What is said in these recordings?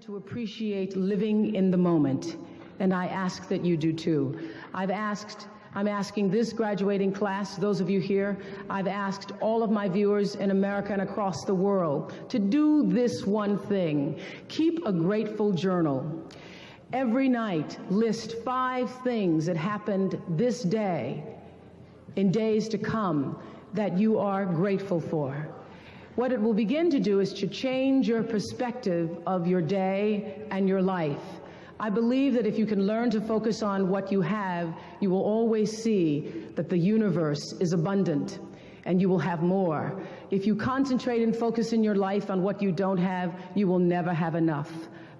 to appreciate living in the moment, and I ask that you do too. I've asked, I'm asking this graduating class, those of you here, I've asked all of my viewers in America and across the world to do this one thing keep a grateful journal. Every night, list five things that happened this day, in days to come, that you are grateful for. What it will begin to do is to change your perspective of your day and your life. I believe that if you can learn to focus on what you have, you will always see that the universe is abundant and you will have more. If you concentrate and focus in your life on what you don't have, you will never have enough.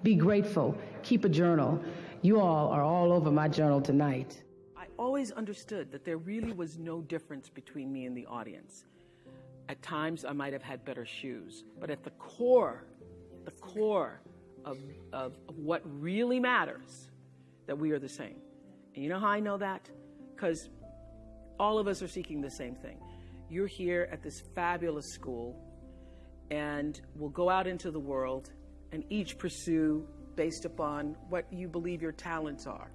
Be grateful. Keep a journal. You all are all over my journal tonight. I always understood that there really was no difference between me and the audience. At times, I might have had better shoes, but at the core, the core of, of, what really matters, that we are the same. And you know how I know that? Because all of us are seeking the same thing. You're here at this fabulous school, and we'll go out into the world and each pursue based upon what you believe your talents are,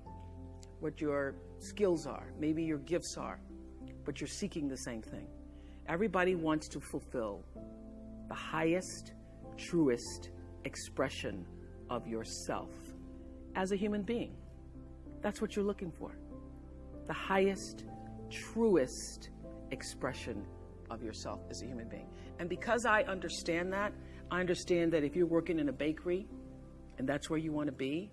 what your skills are, maybe your gifts are, but you're seeking the same thing. Everybody wants to fulfill the highest, truest expression of yourself as a human being. That's what you're looking for. The highest, truest expression of yourself as a human being. And because I understand that, I understand that if you're working in a bakery and that's where you want to be,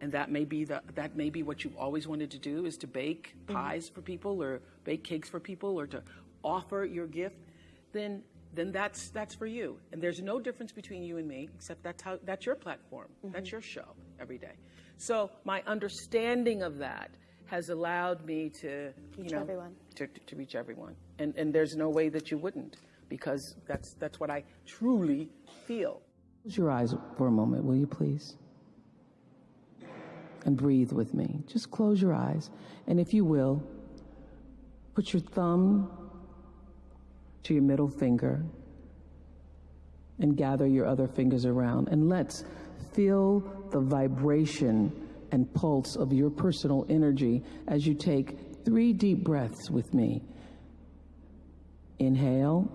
and that may be the that may be what you've always wanted to do is to bake mm-hmm. pies for people or bake cakes for people or to offer your gift, then then that's that's for you. And there's no difference between you and me, except that's how that's your platform. Mm-hmm. That's your show every day. So my understanding of that has allowed me to reach you know everyone. To, to, to reach everyone. And and there's no way that you wouldn't because that's that's what I truly feel. Close your eyes for a moment, will you please? And breathe with me. Just close your eyes. And if you will, put your thumb to your middle finger and gather your other fingers around. And let's feel the vibration and pulse of your personal energy as you take three deep breaths with me. Inhale.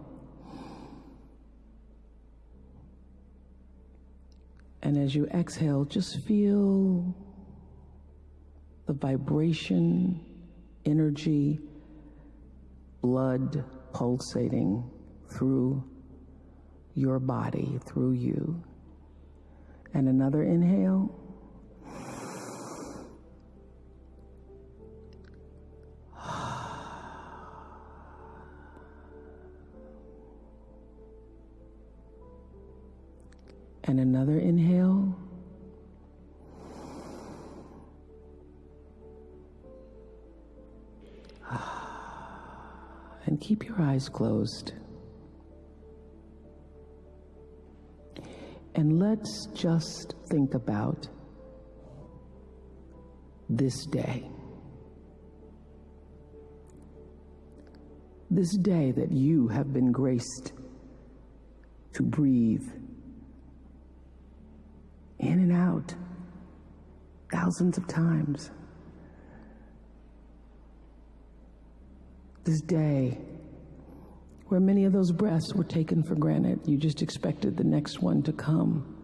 And as you exhale, just feel the vibration, energy, blood pulsating through your body, through you. And another inhale. And another inhale. Keep your eyes closed. And let's just think about this day. This day that you have been graced to breathe in and out thousands of times. This day where many of those breaths were taken for granted, you just expected the next one to come.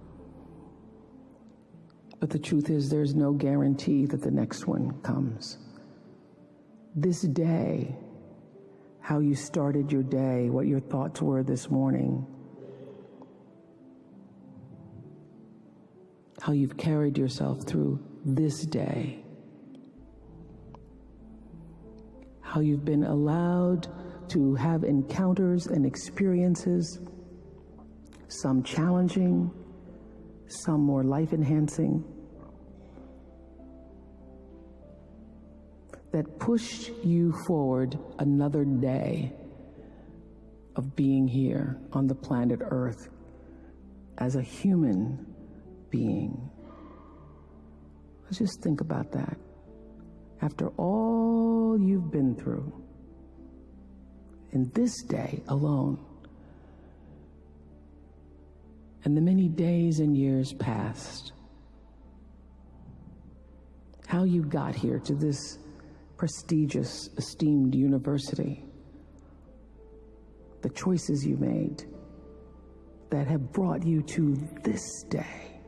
But the truth is, there's no guarantee that the next one comes. This day, how you started your day, what your thoughts were this morning, how you've carried yourself through this day, how you've been allowed to have encounters and experiences, some challenging, some more life enhancing, that push you forward another day of being here on the planet Earth as a human being. Let's just think about that. After all you've been through, in this day alone, and the many days and years past, how you got here to this prestigious, esteemed university, the choices you made that have brought you to this day.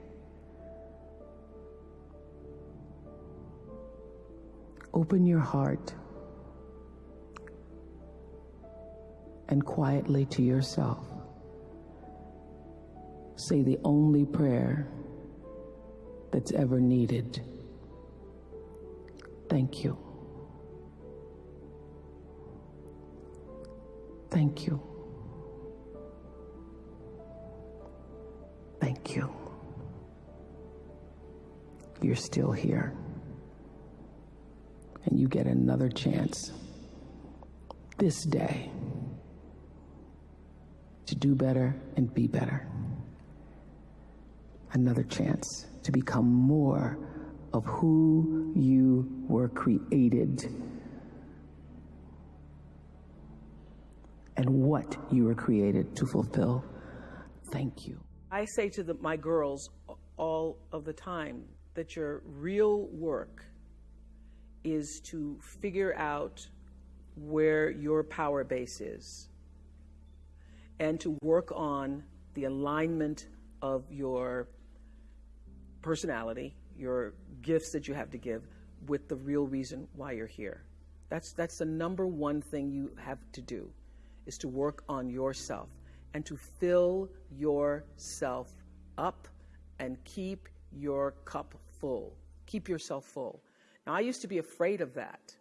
Open your heart and quietly to yourself say the only prayer that's ever needed. Thank you. Thank you. Thank you. You're still here. And you get another chance this day to do better and be better. Another chance to become more of who you were created and what you were created to fulfill. Thank you. I say to the, my girls all of the time that your real work is to figure out where your power base is and to work on the alignment of your personality, your gifts that you have to give, with the real reason why you're here. That's, that's the number one thing you have to do, is to work on yourself and to fill yourself up and keep your cup full. Keep yourself full. Now, I used to be afraid of that.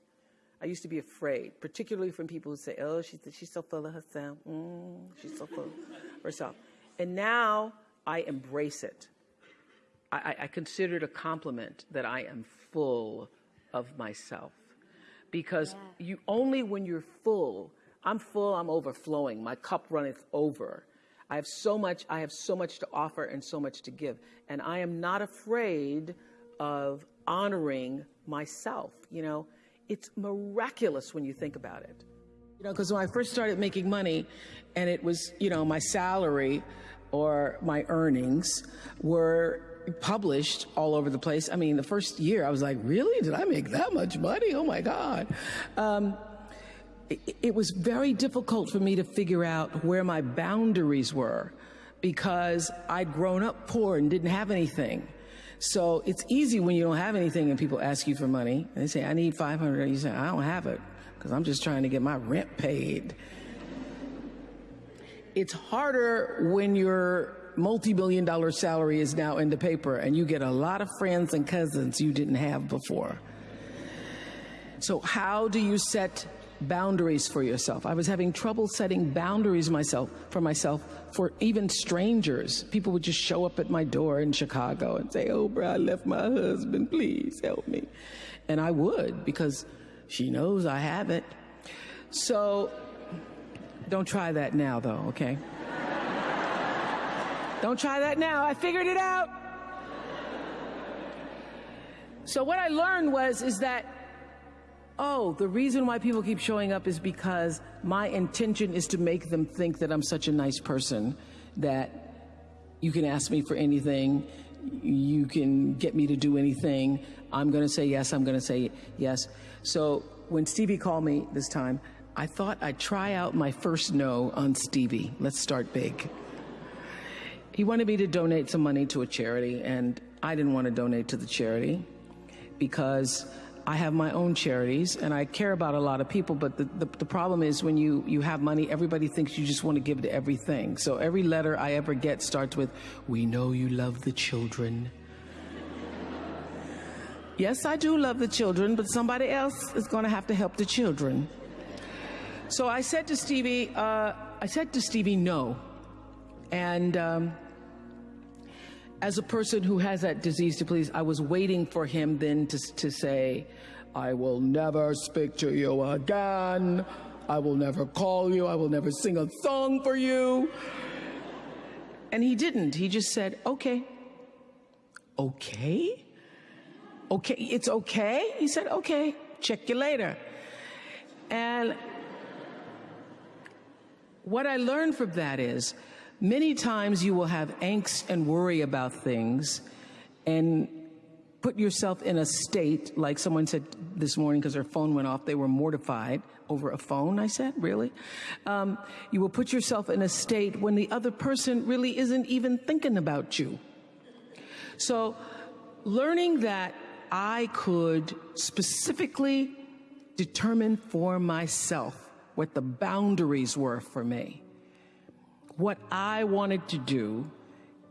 I used to be afraid, particularly from people who say, oh, she's, she's so full of herself. Mm, she's so full of herself. And now I embrace it. I, I consider it a compliment that I am full of myself. Because yeah. you only when you're full, I'm full, I'm overflowing, my cup runneth over. I have so much, I have so much to offer and so much to give. And I am not afraid of honoring myself. You know, it's miraculous when you think about it. You know, because when I first started making money and it was, you know, my salary or my earnings were published all over the place. I mean, the first year I was like, really? Did I make that much money? Oh my God. Um, it, it was very difficult for me to figure out where my boundaries were because I'd grown up poor and didn't have anything. So it's easy when you don't have anything and people ask you for money and they say, I need 500. You say, I don't have it because I'm just trying to get my rent paid. It's harder when your multi-billion dollar salary is now in the paper and you get a lot of friends and cousins you didn't have before. So how do you set boundaries for yourself. I was having trouble setting boundaries myself for myself for even strangers. People would just show up at my door in Chicago and say, "Oh, bro, I left my husband. Please help me." And I would because she knows I have it. So don't try that now though, okay? don't try that now. I figured it out. So what I learned was is that oh, the reason why people keep showing up is because my intention is to make them think that I'm such a nice person that you can ask me for anything, you can get me to do anything. I'm going to say yes, I'm going to say yes. So when Stevie called me this time, I thought I'd try out my first no on Stevie. Let's start big. He wanted me to donate some money to a charity, and I didn't want to donate to the charity because I have my own charities and I care about a lot of people, but the, the, the, problem is when you, you have money, everybody thinks you just want to give to everything. So every letter I ever get starts with, We know you love the children. yes, I do love the children, but somebody else is going to have to help the children. So I said to Stevie, uh, I said to Stevie, no. And um, as a person who has that disease to please, I was waiting for him then to, to say, I will never speak to you again. I will never call you. I will never sing a song for you. And he didn't. He just said, okay. Okay? Okay, it's okay? He said, okay, check you later. And what I learned from that is Many times you will have angst and worry about things, and put yourself in a state, like someone said this morning because their phone went off, they were mortified over a phone, I said, really? Um, you will put yourself in a state when the other person really isn't even thinking about you. So, learning that I could specifically determine for myself what the boundaries were for me, what I wanted to do,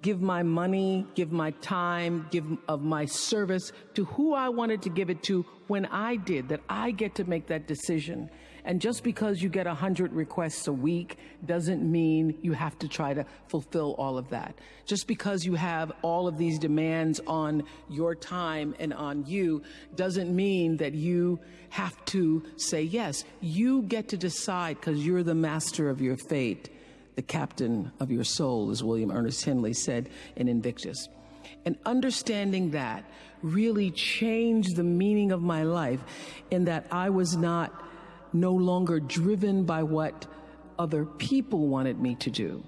give my money, give my time, give of my service to who I wanted to give it to when I did, that I get to make that decision. And just because you get 100 requests a week doesn't mean you have to try to fulfill all of that. Just because you have all of these demands on your time and on you doesn't mean that you have to say yes. You get to decide because you're the master of your fate, the captain of your soul, as William Ernest Henley said in Invictus. And understanding that really changed the meaning of my life in that I was not no longer driven by what other people wanted me to do,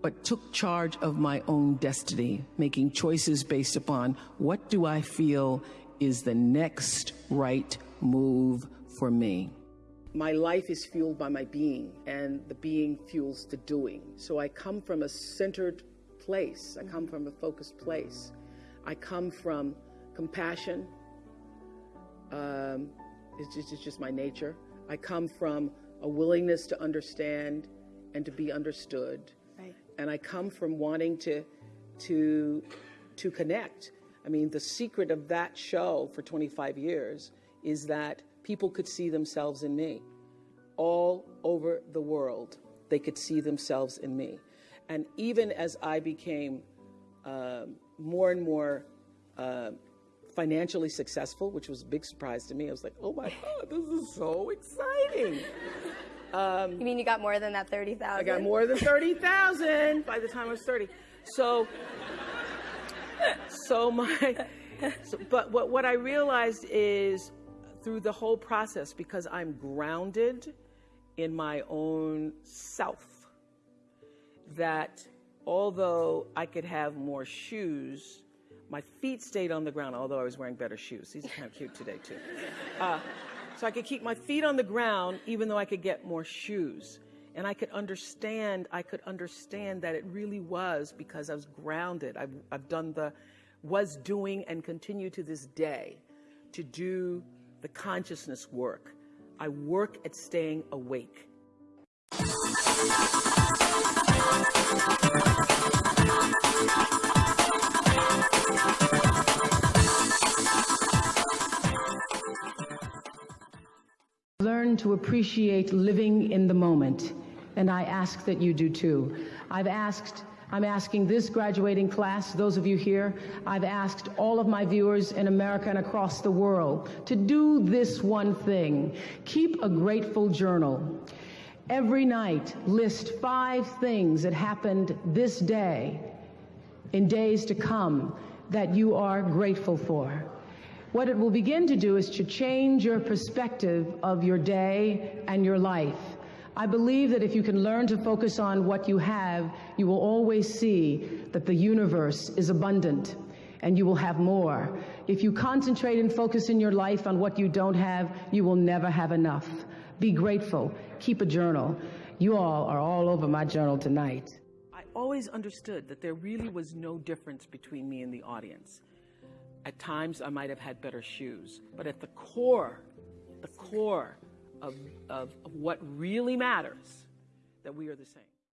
but took charge of my own destiny, making choices based upon what do I feel is the next right move for me. My life is fueled by my being, and the being fuels the doing. So I come from a centered place, I come from a focused place. I come from compassion. Um, it's, just, it's just my nature. I come from a willingness to understand and to be understood. Right. And I come from wanting to to to connect. I mean, the secret of that show for 25 years is that people could see themselves in me. All over the world, they could see themselves in me. And even as I became uh, more and more uh, financially successful, which was a big surprise to me. I was like, oh my God, this is so exciting. you mean you got more than that 30,000? I got more than 30,000 by the time I was 30. So, so my, so, but what, what I realized is through the whole process, because I'm grounded in my own self, that although I could have more shoes, my feet stayed on the ground, although I was wearing better shoes. These are kind of cute today, too. Uh, so I could keep my feet on the ground, even though I could get more shoes. And I could understand, I could understand that it really was because I was grounded. I've, I've done the, was doing and continue to this day to do the consciousness work. I work at staying awake. Learn to appreciate living in the moment, and I ask that you do too. I've asked, I'm asking this graduating class, those of you here, I've asked all of my viewers in America and across the world to do this one thing. Keep a grateful journal. Every night, list five things that happened this day, in days to come, that you are grateful for. What it will begin to do is to change your perspective of your day and your life. I believe that if you can learn to focus on what you have, you will always see that the universe is abundant and you will have more. If you concentrate and focus in your life on what you don't have, you will never have enough. Be grateful. Keep a journal. You all are all over my journal tonight. I always understood that there really was no difference between me and the audience. At times, I might have had better shoes, but at the core, the core of, of, what really matters, that we are the same.